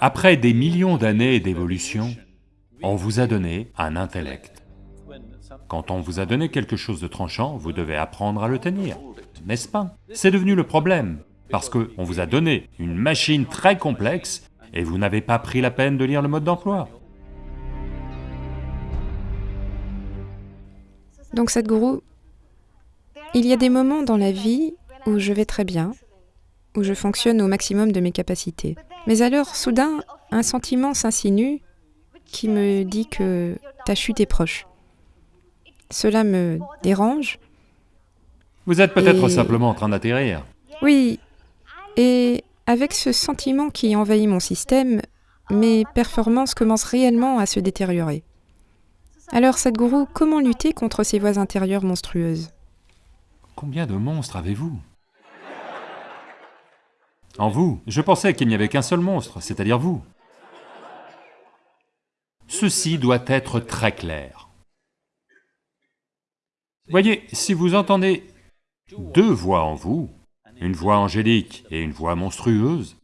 Après des millions d'années d'évolution, on vous a donné un intellect. Quand on vous a donné quelque chose de tranchant, vous devez apprendre à le tenir, n'est-ce pas? C'est devenu le problème, parce qu'on vous a donné une machine très complexe et vous n'avez pas pris la peine de lire le mode d'emploi. Donc Sadhguru, il y a des moments dans la vie où je vais très bien, où je fonctionne au maximum de mes capacités. Mais alors, soudain, un sentiment s'insinue qui me dit que ta chute est proche. Cela me dérange. Vous êtes peut-être Et- simplement en train d'atterrir. Oui, et avec ce sentiment qui envahit mon système, mes performances commencent réellement à se détériorer. Alors, Sadhguru, comment lutter contre ces voix intérieures monstrueuses? Combien de monstres avez-vous? En vous, je pensais qu'il n'y avait qu'un seul monstre, c'est-à-dire vous. Ceci doit être très clair. Voyez, si vous entendez deux voix en vous, une voix angélique et une voix monstrueuse,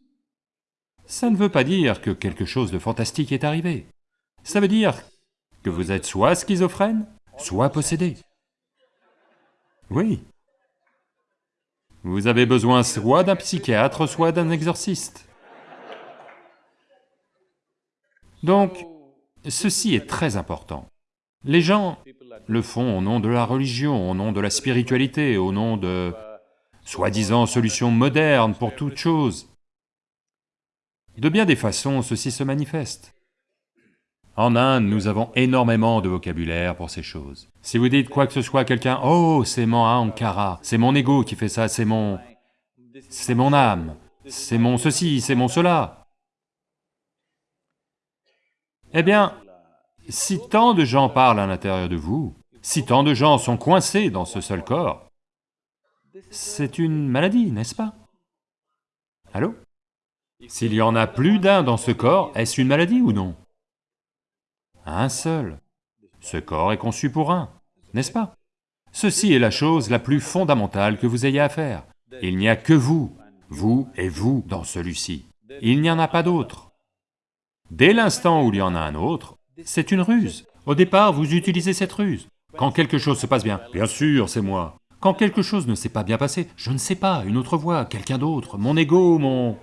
ça ne veut pas dire que quelque chose de fantastique est arrivé. Ça veut dire que vous êtes soit schizophrène, soit possédé. Oui. Vous avez besoin soit d'un psychiatre, soit d'un exorciste. Donc, ceci est très important. Les gens le font au nom de la religion, au nom de la spiritualité, au nom de soi-disant solutions modernes pour toute chose. De bien des façons, ceci se manifeste. En Inde, nous avons énormément de vocabulaire pour ces choses. Si vous dites quoi que ce soit à quelqu'un, « Oh, c'est mon Ankara, c'est mon ego qui fait ça, c'est mon... c'est mon âme, c'est mon ceci, c'est mon cela. » Eh bien, si tant de gens parlent à l'intérieur de vous, si tant de gens sont coincés dans ce seul corps, c'est une maladie, n'est-ce pas? Allô? S'il y en a plus d'un dans ce corps, est-ce une maladie ou non? Un seul. Ce corps est conçu pour un, n'est-ce pas? Ceci est la chose la plus fondamentale que vous ayez à faire. Il n'y a que vous, vous et vous dans celui-ci. Il n'y en a pas d'autre. Dès l'instant où il y en a un autre, c'est une ruse. Au départ, vous utilisez cette ruse. Quand quelque chose se passe bien, bien sûr, c'est moi. Quand quelque chose ne s'est pas bien passé, je ne sais pas, une autre voix, quelqu'un d'autre, mon ego, mon...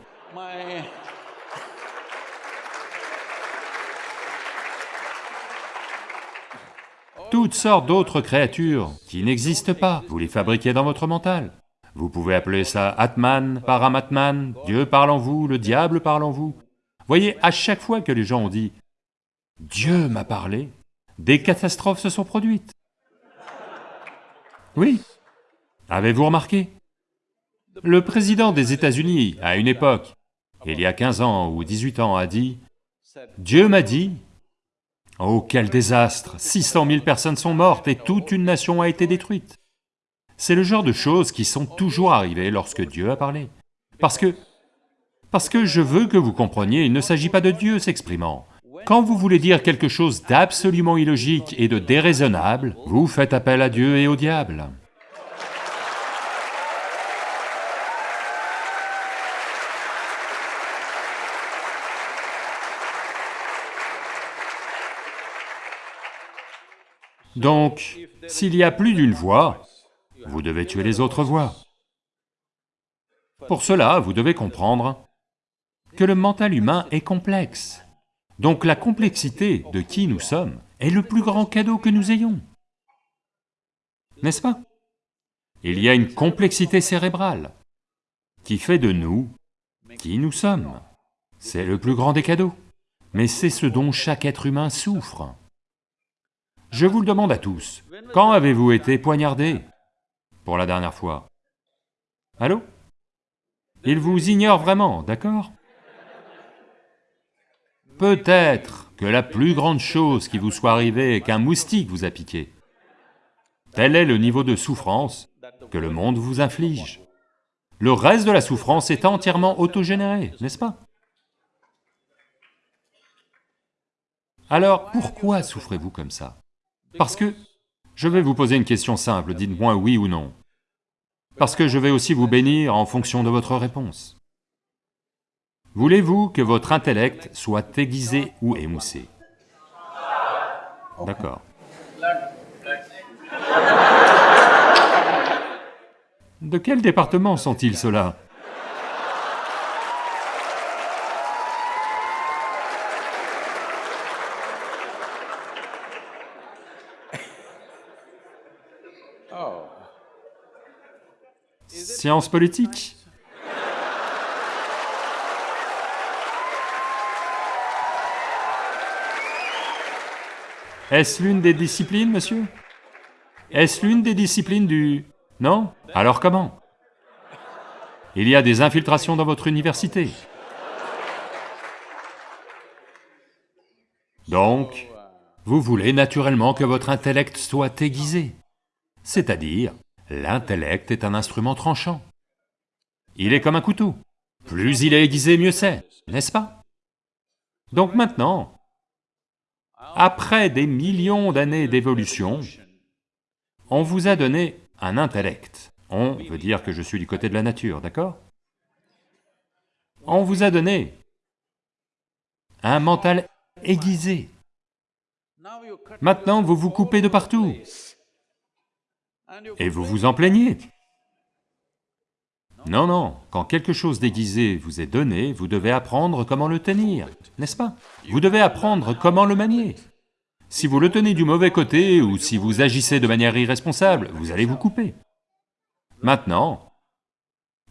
toutes sortes d'autres créatures qui n'existent pas, vous les fabriquez dans votre mental. Vous pouvez appeler ça Atman, Paramatman, Dieu parle en vous, le diable parle en vous. Voyez, à chaque fois que les gens ont dit « Dieu m'a parlé », des catastrophes se sont produites. Oui. Avez-vous remarqué? Le président des États-Unis, à une époque, il y a 15 ans ou 18 ans, a dit « Dieu m'a dit Oh, quel désastre 600 000 personnes sont mortes et toute une nation a été détruite. C'est le genre de choses qui sont toujours arrivées lorsque Dieu a parlé. Parce que... Parce que je veux que vous compreniez, il ne s'agit pas de Dieu s'exprimant. Quand vous voulez dire quelque chose d'absolument illogique et de déraisonnable, vous faites appel à Dieu et au diable. Donc, s'il y a plus d'une voix, vous devez tuer les autres voix. Pour cela, vous devez comprendre que le mental humain est complexe. Donc la complexité de qui nous sommes est le plus grand cadeau que nous ayons. N'est-ce pas? Il y a une complexité cérébrale qui fait de nous qui nous sommes. C'est le plus grand des cadeaux. Mais c'est ce dont chaque être humain souffre. Je vous le demande à tous, quand avez-vous été poignardé? Pour la dernière fois. Allô? Il vous ignore vraiment, d'accord? Peut-être que la plus grande chose qui vous soit arrivée est qu'un moustique vous a piqué. Tel est le niveau de souffrance que le monde vous inflige. Le reste de la souffrance est entièrement autogénéré, n'est-ce pas? Alors, pourquoi souffrez-vous comme ça? Parce que... Je vais vous poser une question simple, dites-moi oui ou non. Parce que je vais aussi vous bénir en fonction de votre réponse. Voulez-vous que votre intellect soit aiguisé ou émoussé? D'accord. De quel département sont-ils ceux-là? Sciences politiques. Est-ce l'une des disciplines, monsieur? Est-ce l'une des disciplines du... Non? Alors comment? Il y a des infiltrations dans votre université. Donc, vous voulez naturellement que votre intellect soit aiguisé, c'est-à-dire, l'intellect est un instrument tranchant. Il est comme un couteau, plus il est aiguisé, mieux c'est, n'est-ce pas? Donc maintenant, après des millions d'années d'évolution, on vous a donné un intellect. On veut dire que je suis du côté de la nature, d'accord? On vous a donné un mental aiguisé. Maintenant, vous vous coupez de partout. Et vous vous en plaignez. Non, non, quand quelque chose d'aiguisé vous est donné, vous devez apprendre comment le tenir, n'est-ce pas? Vous devez apprendre comment le manier. Si vous le tenez du mauvais côté ou si vous agissez de manière irresponsable, vous allez vous couper. Maintenant,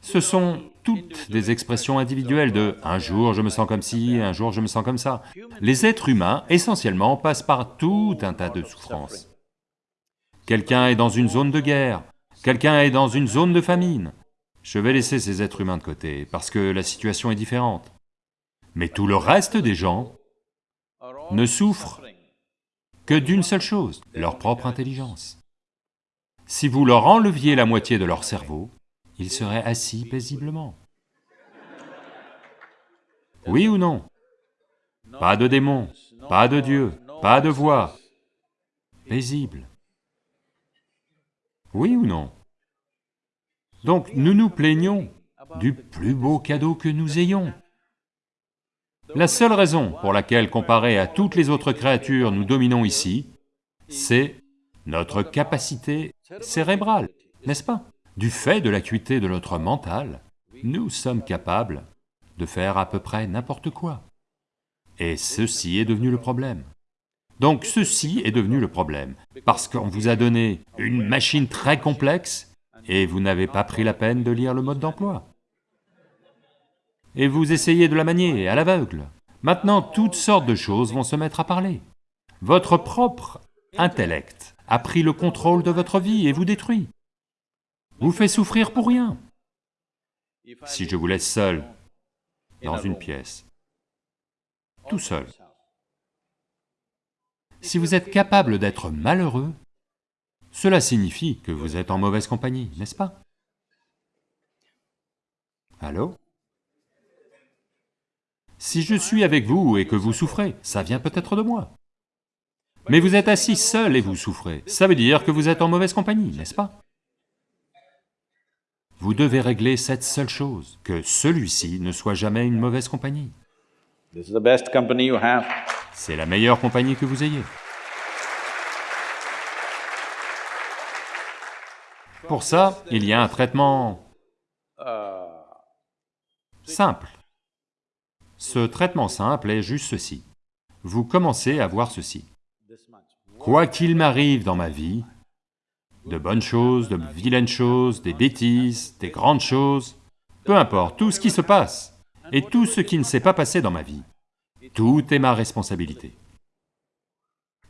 ce sont toutes des expressions individuelles de « un jour je me sens comme ci, un jour je me sens comme ça ». Les êtres humains, essentiellement, passent par tout un tas de souffrances. Quelqu'un est dans une zone de guerre, quelqu'un est dans une zone de famine, je vais laisser ces êtres humains de côté, parce que la situation est différente. Mais tout le reste des gens ne souffrent que d'une seule chose, leur propre intelligence. Si vous leur enleviez la moitié de leur cerveau, ils seraient assis paisiblement. Oui ou non? Pas de démons, pas de Dieu, pas de voix, paisible. Oui ou non? Donc nous nous plaignons du plus beau cadeau que nous ayons. La seule raison pour laquelle, comparé à toutes les autres créatures, nous dominons ici, c'est notre capacité cérébrale, n'est-ce pas? Du fait de l'acuité de notre mental, nous sommes capables de faire à peu près n'importe quoi. Et ceci est devenu le problème. Donc ceci est devenu le problème, parce qu'on vous a donné une machine très complexe et vous n'avez pas pris la peine de lire le mode d'emploi. Et vous essayez de la manier à l'aveugle. Maintenant, toutes sortes de choses vont se mettre à parler. Votre propre intellect a pris le contrôle de votre vie et vous détruit. Vous fait souffrir pour rien. Si je vous laisse seul dans une pièce, tout seul, si vous êtes capable d'être malheureux, cela signifie que vous êtes en mauvaise compagnie, n'est-ce pas? Allô? Si je suis avec vous et que vous souffrez, ça vient peut-être de moi. Mais vous êtes assis seul et vous souffrez, ça veut dire que vous êtes en mauvaise compagnie, n'est-ce pas? Vous devez régler cette seule chose, que celui-ci ne soit jamais une mauvaise compagnie. C'est la meilleure compagnie que vous ayez. Pour ça, il y a un traitement simple. Ce traitement simple est juste ceci. Vous commencez à voir ceci. Quoi qu'il m'arrive dans ma vie, de bonnes choses, de vilaines choses, des bêtises, des grandes choses, peu importe, tout ce qui se passe, et tout ce qui ne s'est pas passé dans ma vie, tout est ma responsabilité.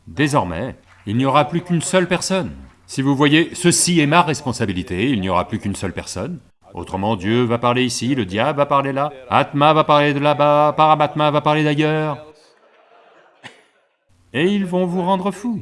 Désormais, il n'y aura plus qu'une seule personne si vous voyez, ceci est ma responsabilité, il n'y aura plus qu'une seule personne. Autrement, Dieu va parler ici, le diable va parler là, Atma va parler de là-bas, Paramatma va parler d'ailleurs. Et ils vont vous rendre fou.